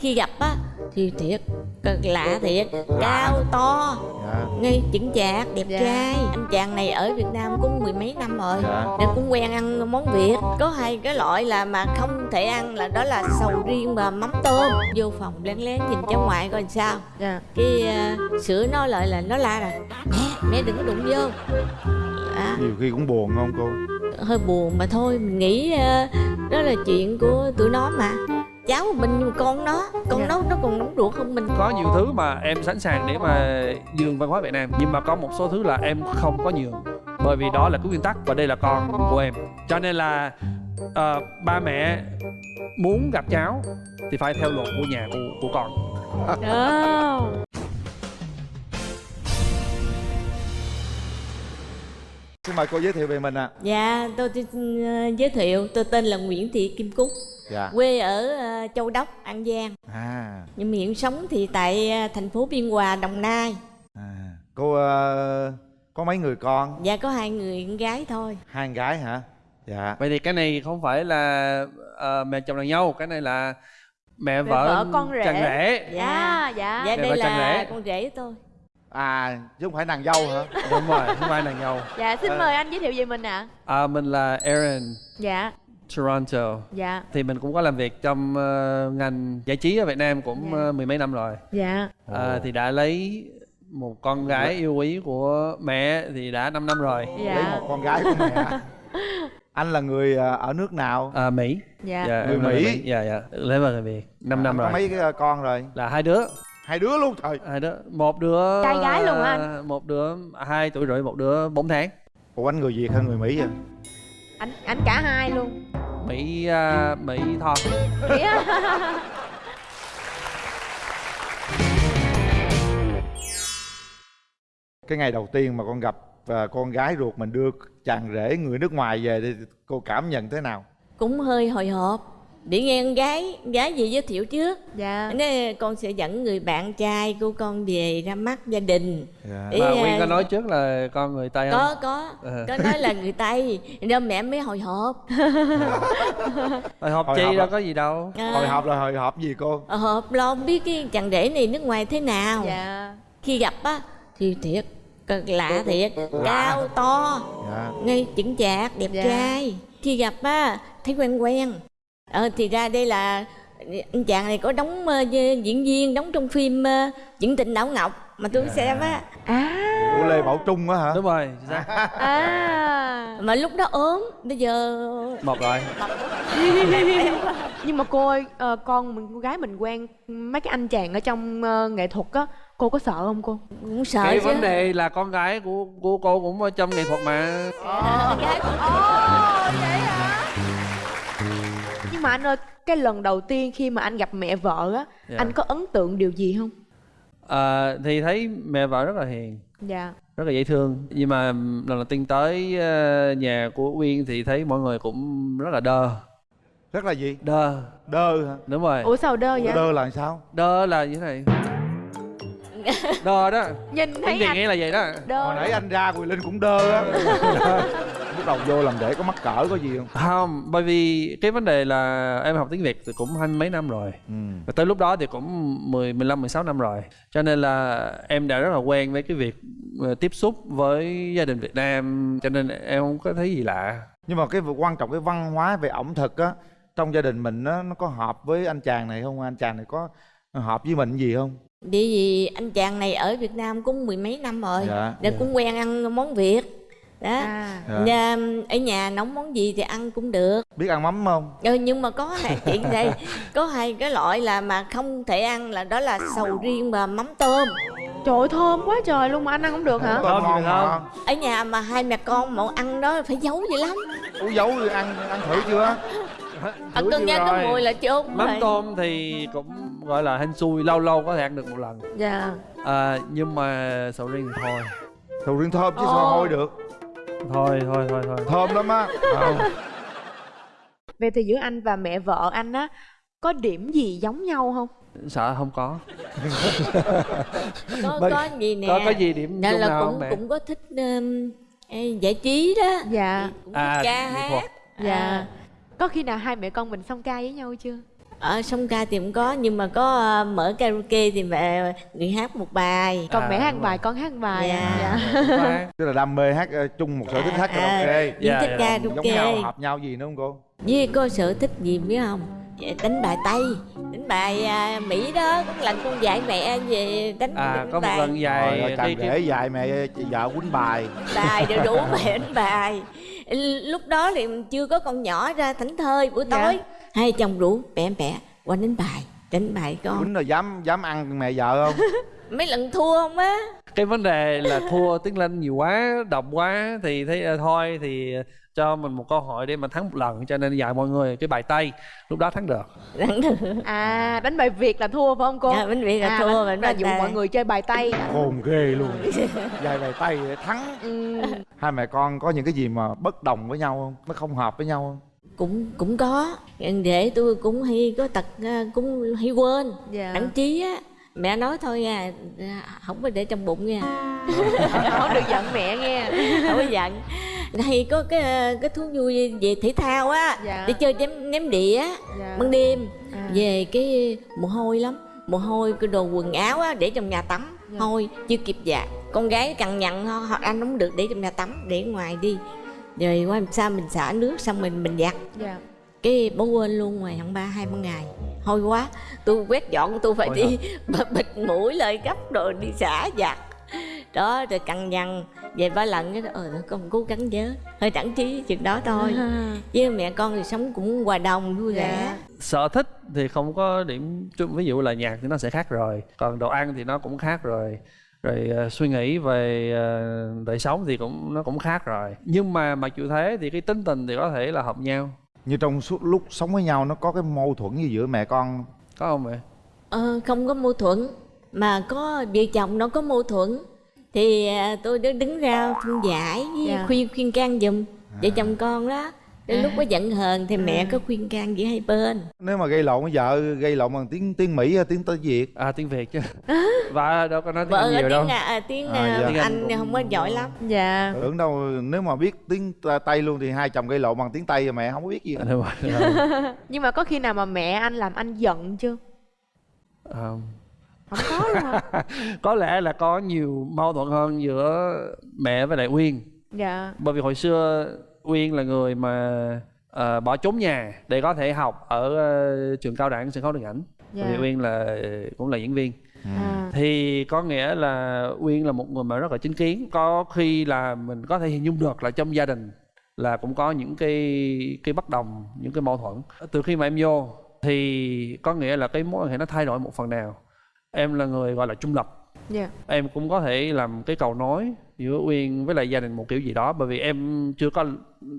khi gặp á thì thiệt cực lạ thiệt cao to dạ. ngây chững chạc đẹp Dạ. trai. Anh chàng này ở việt nam cũng mười mấy năm rồi dạ. nên cũng quen ăn món việt. Có hai cái loại là mà không thể ăn là đó là sầu riêng và mắm tôm. Vô phòng lén lén nhìn cháu ngoại coi sao. Dạ. Cái uh, sữa nó lại là nó la là mẹ mẹ đừng có đụng vô. À, nhiều khi cũng buồn không cô? Hơi buồn mà thôi mình nghĩ ờ, đó là chuyện của tụi nó mà cháu mình nhưng mà con nó con Dạ. nó nó còn nóng ruột hơn mình có nhiều thứ mà em sẵn sàng để mà nhường văn hóa Việt Nam nhưng mà có một số thứ là em không có nhường bởi vì đó là cái nguyên tắc và đây là con của em cho nên là ờ, ba mẹ muốn gặp cháu thì phải theo luật của nhà của, của con Đó. Xin mời cô giới thiệu về mình ạ. Dạ tôi, ờ, giới thiệu tôi tên là nguyễn thị kim cúc dạ. quê ở ờ, châu đốc an giang. À. Nhưng mà hiện sống thì tại ờ, thành phố biên hòa đồng nai. À cô ờ, có mấy người con? Dạ có hai người con gái thôi. Hai con gái hả? Dạ. Vậy thì cái này không phải là ờ, mẹ chồng nàng dâu cái này là mẹ vợ, vợ con rể. chàng rể. Dạ. Dạ. Dạ dạ đây vợ chồng là rể. con rể tôi à chứ không phải nàng dâu hả? Đúng rồi không phải nàng dâu. Dạ xin mời anh giới thiệu về mình ạ. À, mình là Aaron dạ. Toronto. Dạ. Thì mình cũng có làm việc trong ờ, ngành giải trí ở Việt Nam cũng Dạ. ờ, mười mấy năm rồi. Dạ. À, thì đã lấy một con gái yêu quý của mẹ thì đã 5 năm rồi. Lấy dạ một con gái của mẹ. Anh là người ở nước nào? À, Mỹ. Dạ. Dạ, Người Mỹ. dạ dạ. Lấy vào người Việt 5 năm Anh rồi. có mấy cái con rồi? Là hai đứa hai đứa luôn trời. Hai đứa một đứa Trai gái luôn hả anh? một đứa hai tuổi rưỡi một đứa 4 tháng. Ủa anh người việt hay người mỹ vậy? Anh anh cả hai luôn. Mỹ à, Mỹ Tho Thế á? cái ngày đầu tiên mà con gặp ờ, con gái ruột mình đưa chàng rể người nước ngoài về thì cô cảm nhận thế nào? Cũng hơi hồi hộp để nghe con gái con gái gì giới thiệu trước. Dạ. Nên con sẽ dẫn người bạn trai của con về ra mắt gia đình. Dạ. Ý, mà Nguyên có nói trước là con người Tây không? Có có. Ờ. có nói là người tây. Nên mẹ mới hồi hộp. Hồi hộp Hồi chi đâu có gì đâu. À, hồi hộp là hồi hộp gì cô? Hồi hộp lo không biết cái chàng rể này nước ngoài thế nào. Dạ. Khi gặp á thì thiệt cực lạ thiệt. Cao to dạ. ngây chững chạc đẹp Dạ. trai. Khi gặp á thấy quen quen ờ thì ra đây là anh chàng này có đóng ờ, diễn viên đóng trong phim uh, chuyện tình đảo ngọc mà tôi xem á. À. Của lê bảo trung á hả? Đúng rồi à. Mà lúc đó ốm bây giờ một rồi. Nhưng mà cô ơi ờ, con mình con gái mình quen mấy cái anh chàng ở trong ờ, nghệ thuật á cô có sợ không cô? Cũng sợ cái chứ. vấn đề là con gái của của cô cũng ở trong nghệ thuật mà. Ờ, gái của ồ vậy nhưng mà anh ơi cái lần đầu tiên khi mà anh gặp mẹ vợ á Dạ. anh có ấn tượng điều gì không? À, thì thấy mẹ vợ rất là hiền. Dạ. Rất là dễ thương. Nhưng mà lần đầu tiên tới ờ, nhà của Uyên thì thấy mọi người cũng rất là đơ. Rất là gì? Đơ. Đơ hả? Đúng rồi. Ủa sao đơ vậy? đơ là sao? Đơ là như thế này đơ đó. Nhìn thấy anh nghe là vậy đó. Đơ. Hồi nãy anh ra Quỳ Linh cũng đơ á. Lúc đầu vô làm để có mắc cỡ có gì không? Không bởi vì cái vấn đề là em học tiếng việt thì cũng hai mươi mấy năm rồi. Ừ. Và tới lúc đó thì cũng 10, 15, 16 năm rồi. Cho nên là em đã rất là quen với cái việc ờ, tiếp xúc với gia đình Việt Nam Cho nên em không có thấy gì lạ. Nhưng mà cái quan trọng cái văn hóa về ẩm thực á trong gia đình mình nó nó có hợp với anh chàng này không? Anh chàng này có hợp với mình gì không? Bởi vì anh chàng này ở Việt Nam cũng mười mấy năm rồi Dạ. Nên cũng quen ăn món Việt. Đó. À. Dạ. Ở nhà nấu món gì thì ăn cũng được. Biết ăn mắm không? Ừ, Nhưng mà có này chuyện đây. Có hai cái loại là mà không thể ăn là đó là sầu riêng và mắm tôm. Trời ơi thơm quá trời luôn mà anh ăn không được hả? Ngon không. mà. Ở nhà mà hai mẹ con mà ăn đó phải giấu dữ lắm. Dấu thì ăn ăn thử chưa? Ăn Thử cân chưa nha có rồi? mùi là chốt Mắm rồi. tôm thì cũng gọi là hên xui Lâu lâu có thể ăn được một lần. Dạ. À, Nhưng mà sầu riêng thì thôi. Sầu riêng thơm chứ sao hôi được? Thôi thôi thôi thôi. Thơm lắm á. Không vậy thì giữa anh và mẹ vợ anh á có điểm gì giống nhau không? Sợ không có. Có, Bởi- có gì nè? Có có gì điểm Nên chung là nào cũng không mẹ? cũng có thích um, giải trí đó. Dạ. Cũng thích À, ca hát. dạ. À, có khi nào hai mẹ con mình song ca với nhau chưa ở sông ca thì cũng có nhưng mà có ờ, mở karaoke thì mẹ người hát một bài. Còn À, mẹ hát bài con hát bài Dạ. dạ. tức là đam mê hát ờ, chung một sở thích hát À, karaoke. à, Dạ, thích dạ. giống karaoke nhau hợp nhau gì nữa không cô? Với có sở thích gì biết không? Dạ, đánh bài tây đánh bài à, mỹ đó một lần con dạy mẹ về đánh, à đánh có một bài lần rồi dài chàng đi rể dạy mẹ vợ quýnh bài. Bài đều đủ mẹ đánh bài. Lúc đó thì chưa có con nhỏ ra thảnh thơi buổi Dạ. tối hai chồng rủ mẹ mẹ qua đánh bài đánh bài con. Quýnh rồi dám dám ăn mẹ vợ không? Mấy lần thua không á. Cái vấn đề là thua tiếng lên nhiều quá độc quá thì thấy ờ, thôi thì cho mình một cơ hội để mà thắng một lần cho nên dạy mọi người cái bài tây lúc đó thắng được. Đánh được. À đánh bài Việt là thua phải không cô? Dạ, bánh Việt là à, thua, bánh là bài dụ mọi người chơi bài Tây khôn ghê luôn. Dài bài tay để thắng. Ừ. hai mẹ con có những cái gì mà bất đồng với nhau không? Nó không hợp với nhau không cũng cũng có để tôi cũng hay có tật à, cũng hay quên Dạ. đặng trí á mẹ nói thôi à không có để trong bụng nha Không được giận mẹ nghe không có giận hay có cái cái thú vui về thể thao á Dạ. đi chơi ném ném đĩa Dạ. ban đêm À. về cái mồ hôi lắm mồ hôi cái đồ quần áo á để trong nhà tắm Dạ. hôi chưa kịp giặt con gái cằn nhằn ho ho- anh không được để trong nhà tắm để ngoài đi rồi qua làm sao mình xả nước xong mình mình giặt. Dạ. cái bố quên luôn ngoài tháng ba hai ba ngày. Hôi quá. Tôi quét dọn tôi phải Hôi đi bịt mũi lời gấp rồi đi xả giặt. Đó rồi cằn nhằn về ba lần cái ờ con cố gắng nhớ. Hơi đẳng trí chừng đó thôi. Với mẹ con thì sống cũng hòa đồng vui vẻ. Dạ. sở thích thì không có điểm chung. Ví dụ là nhạc thì nó sẽ khác rồi. Còn đồ ăn thì nó cũng khác rồi rồi ờ, suy nghĩ về ờ, đời sống thì cũng nó cũng khác rồi. Nhưng mà mặc dù thế thì cái tính tình thì có thể là hợp nhau. Như trong suốt lúc sống với nhau nó có cái mâu thuẫn gì giữa mẹ con có không vậy Ờ, không có mâu thuẫn mà có vợ chồng nó có mâu thuẫn. Thì à, tôi đứng đứng ra phân giải với Dạ. khuyên khuyên can giùm vợ chồng con đó đến lúc có giận hờn thì mẹ có khuyên can giữa hai bên nếu mà gây lộn với vợ gây lộn bằng tiếng tiếng mỹ hay tiếng tới việt à tiếng việt chứ và đâu có nói tiếng vợ nhiều đâu tiếng à, tiếng À, à, dạ. Tiếng Anh cũng- không có giỏi lắm Dạ. tưởng đâu nếu mà biết tiếng tây luôn thì hai chồng gây lộn bằng tiếng tây rồi mẹ không có biết gì À, đúng rồi, đúng rồi. Nhưng mà có khi nào mà mẹ anh làm anh giận chưa? À, Không có luôn hả? có lẽ là có nhiều mâu thuẫn hơn giữa mẹ với lại uyên Dạ. bởi vì hồi xưa uyên là người mà ờ, bỏ trốn nhà để có thể học ở ờ, trường cao đẳng sân khấu điện ảnh. Dạ. bởi vì uyên là cũng là diễn viên. À. thì có nghĩa là uyên là một người mà rất là chính kiến. Có khi là mình có thể hình dung được là trong gia đình là cũng có những cái cái bất đồng những cái mâu thuẫn. Từ khi mà em vô thì có nghĩa là cái mối quan hệ nó thay đổi một phần nào. Em là người gọi là trung lập Dạ. em cũng có thể làm cái cầu nối giữa uyên với lại gia đình một kiểu gì đó bởi vì em chưa có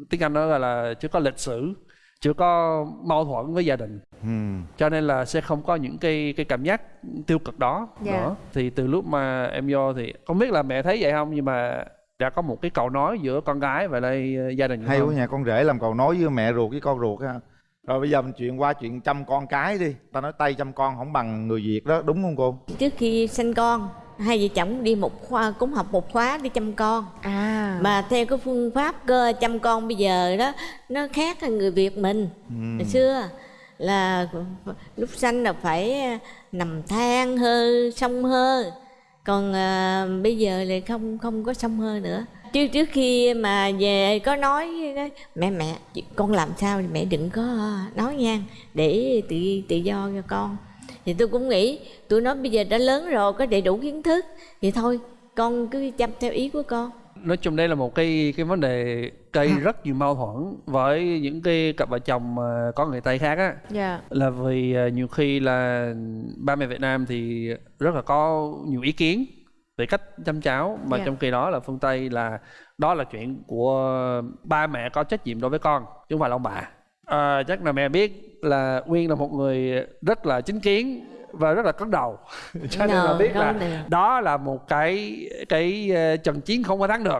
tiếng anh nó gọi là chưa có lịch sử chưa có mâu thuẫn với gia đình ừ. cho nên là sẽ không có những cái cái cảm giác tiêu cực đó Dạ. nữa thì từ lúc mà em vô thì không biết là mẹ thấy vậy không nhưng mà đã có một cái cầu nói giữa con gái và lại ờ, gia đình hay quá nhà con rể làm cầu nói với mẹ ruột với con ruột ha rồi bây giờ mình chuyện qua chuyện chăm con cái đi. Ta nói tay chăm con không bằng người việt đó đúng không cô? Trước khi sinh con hai vợ chồng đi một khoa cũng học một khóa đi chăm con. À. mà theo cái phương pháp cơ chăm con bây giờ đó nó khác hơn người việt mình. Ừ. hồi xưa là lúc sanh là phải nằm than hơ xông hơ. Còn à, bây giờ thì không không có xông hơ nữa trước trước khi mà về có nói mẹ mẹ con làm sao thì mẹ đừng có nói nha để tự tự do cho con. Thì tôi cũng nghĩ tụi nó bây giờ đã lớn rồi có đầy đủ kiến thức thì thôi con cứ chăm theo ý của con. Nói chung đây là một cái cái vấn đề gây rất nhiều mâu thuẫn với những cái cặp vợ chồng mà có người tây khác á. Dạ. là vì ờ, nhiều khi là ba mẹ Việt Nam thì rất là có nhiều ý kiến về cách chăm cháu mà Dạ. trong khi đó là phương Tây là đó là chuyện của ba mẹ có trách nhiệm đối với con chứ không phải là ông bà à, chắc là mẹ biết là Nguyên là một người rất là chính kiến và rất là cứng đầu cho nên là Ờ, biết là đầu. đó là một cái cái ờ, trận chiến không có thắng được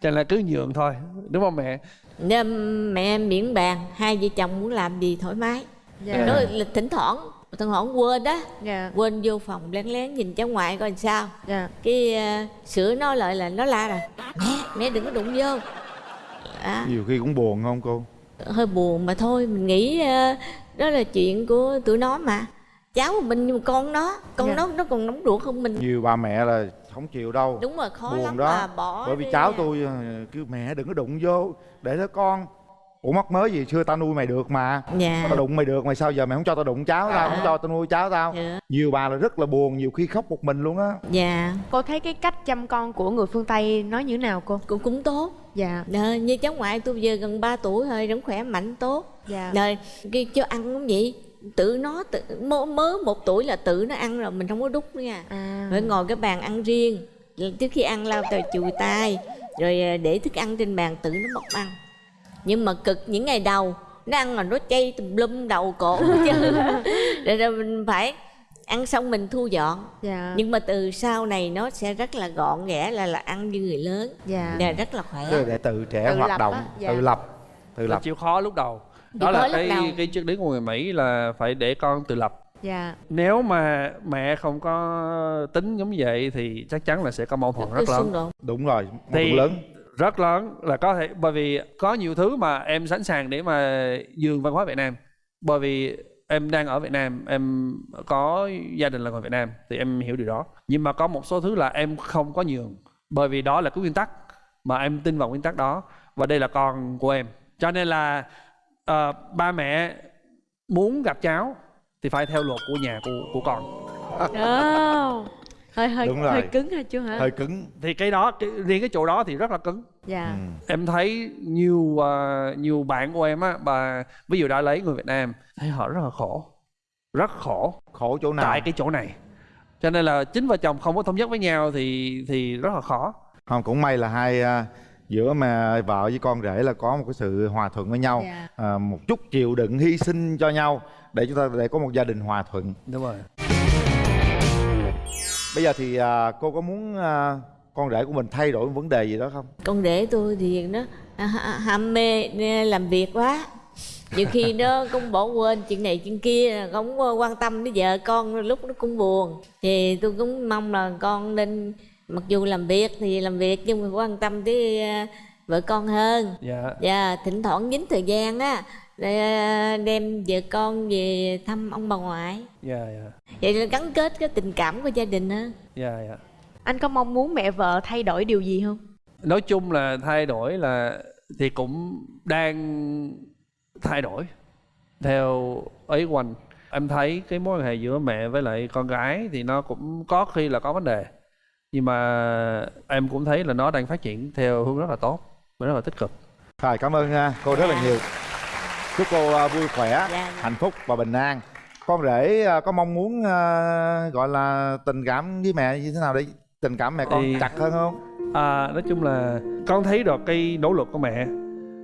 cho nên là cứ nhường thôi đúng không mẹ nên mẹ em miễn bàn hai vợ chồng muốn làm gì thoải mái Dạ. đó là thỉnh thoảng thỉnh thoảng quên đó Dạ. quên vô phòng lén lén nhìn cháu ngoại coi làm sao. Dạ. cái uh, sữa nó lại là nó la rồi mẹ mẹ đừng có đụng vô. À, nhiều khi cũng buồn không cô? Hơi buồn mà thôi mình nghĩ ờ, đó là chuyện của tụi nó mà. Cháu mình nhưng mà con nó con Dạ. nó nó còn nóng ruột hơn mình. Nhiều bà mẹ là không chịu đâu. Đúng rồi khó buồn lắm đó. mà bỏ bởi vì cháu à. tôi ờ, kêu mẹ đừng có đụng vô để đó con ủa mắc mới gì? Xưa tao nuôi mày được mà. Dạ. Tao đụng mày được mày sao giờ mày không cho tao đụng cháu tao không cho tao nuôi cháu tao? Dạ. Nhiều bà là rất là buồn nhiều khi khóc một mình luôn á. Dạ. Cô thấy cái cách chăm con của người phương tây nói như thế nào cô? Cũng cũng tốt. Dạ. Ờ, như cháu ngoại tôi giờ gần 3 tuổi thôi vẫn khỏe mạnh tốt. Dạ. Rồi cái cho ăn cũng vậy. Tự nó tự mớ, mớ một tuổi là tự nó ăn rồi mình không có đút nữa nha. À. Phải ngồi cái bàn ăn riêng. Trước khi ăn lau tay chùi tay rồi à, để thức ăn trên bàn tự nó móc ăn nhưng mà cực những ngày đầu nó ăn là nó chay tùm lum đầu cổ chứ. Rồi, rồi mình phải ăn xong mình thu dọn. Dạ. Nhưng mà từ sau này nó sẽ rất là gọn ghẽ là là ăn như người lớn. Dạ. Và rất là khỏe. Là để tự trẻ Tự hoạt lập động á, dạ. tự lập tự là lập chịu khó lúc đầu. Chịu đó là khó lúc cái đầu. cái triết lý của người mỹ là phải để con tự lập. Dạ. Nếu mà mẹ không có tính giống vậy thì chắc chắn là sẽ có mâu thuẫn cái rất lớn. đúng rồi mâu thuẫn lớn rất lớn là có thể bởi vì có nhiều thứ mà em sẵn sàng để mà dường văn hóa Việt Nam. Bởi vì em đang ở Việt Nam em có gia đình là người Việt Nam thì em hiểu điều đó. Nhưng mà có một số thứ là em không có nhường bởi vì đó là cái nguyên tắc mà em tin vào nguyên tắc đó và đây là con của em. Cho nên là uh, ba mẹ muốn gặp cháu thì phải theo luật của nhà của của con. Oh hơi hơi Đúng rồi. hơi cứng hả chú hả? Hơi cứng. Thì cái đó cái, riêng cái chỗ đó thì rất là cứng. Dạ. Ừ. em thấy nhiều ờ, nhiều bạn của em á bà ví dụ đã lấy người Việt Nam thấy họ rất là khổ. Rất khổ. Khổ chỗ nào? Tại cái chỗ này. Cho nên là chính vợ chồng không có thống nhất với nhau thì thì rất là khó. Không cũng may là hai à, giữa mà vợ với con rể là có một cái sự hòa thuận với nhau. Dạ. à, một chút chịu đựng hy sinh cho nhau để chúng ta để có một gia đình hòa thuận. Đúng rồi bây giờ thì à, cô có muốn à, con rể của mình thay đổi vấn đề gì đó không? Con rể tôi thì nó ha- ham mê làm việc quá. Nhiều khi nó cũng bỏ quên chuyện này chuyện kia không quan tâm đến vợ con lúc nó cũng buồn. Thì tôi cũng mong là con nên mặc dù làm việc thì làm việc nhưng mà quan tâm tới ờ, vợ con hơn. Dạ. Và thỉnh thoảng dính thời gian á đem vợ con về thăm ông bà ngoại. Dạ dạ. Vậy là gắn kết cái tình cảm của gia đình hơn dạ dạ. Anh có mong muốn mẹ vợ thay đổi điều gì không? Nói chung là thay đổi là thì cũng đang thay đổi theo ý của anh. Em thấy cái mối quan hệ giữa mẹ với lại con gái thì nó cũng có khi là có vấn đề. Nhưng mà em cũng thấy là nó đang phát triển theo hướng rất là tốt và rất là tích cực. Rồi cảm ơn à, cô rất là nhiều chúc cô à, vui khỏe dạ. hạnh phúc và bình an. Con rể à, có mong muốn à, gọi là tình cảm với mẹ như thế nào để tình cảm mẹ con Thì- chặt hơn không? À, nói chung là con thấy được cái nỗ lực của mẹ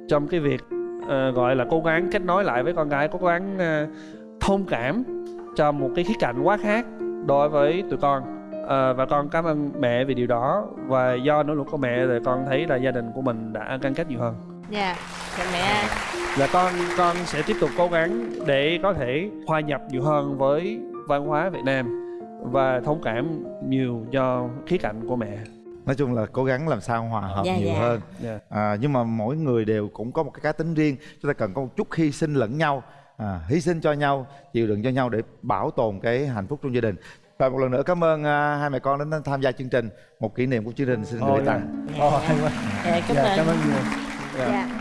trong cái việc ờ, gọi là cố gắng kết nối lại với con gái cố gắng ờ, thông cảm cho một cái khía cạnh quá khác đối với tụi con. Ờ, và con cảm ơn mẹ vì điều đó. Và do nỗ lực của mẹ thì con thấy là gia đình của mình đã gắn kết nhiều hơn. Dạ. Chào mẹ là con con sẽ tiếp tục cố gắng để có thể hòa nhập nhiều hơn với văn hóa Việt Nam và thông cảm nhiều cho khía cạnh của mẹ. nói chung là cố gắng làm sao hòa hợp Dạ, nhiều dạ. hơn Dạ. à, nhưng mà mỗi người đều cũng có một cái cá tính riêng chúng ta cần có một chút hy sinh lẫn nhau à, hy sinh cho nhau chịu đựng cho nhau để bảo tồn cái hạnh phúc trong gia đình và một lần nữa cảm ơn à, hai mẹ con đến tham gia chương trình một kỷ niệm của chương trình xin gửi tặng dạ, cảm Dạ, ơn cảm ơn nhiều. Dạ. dạ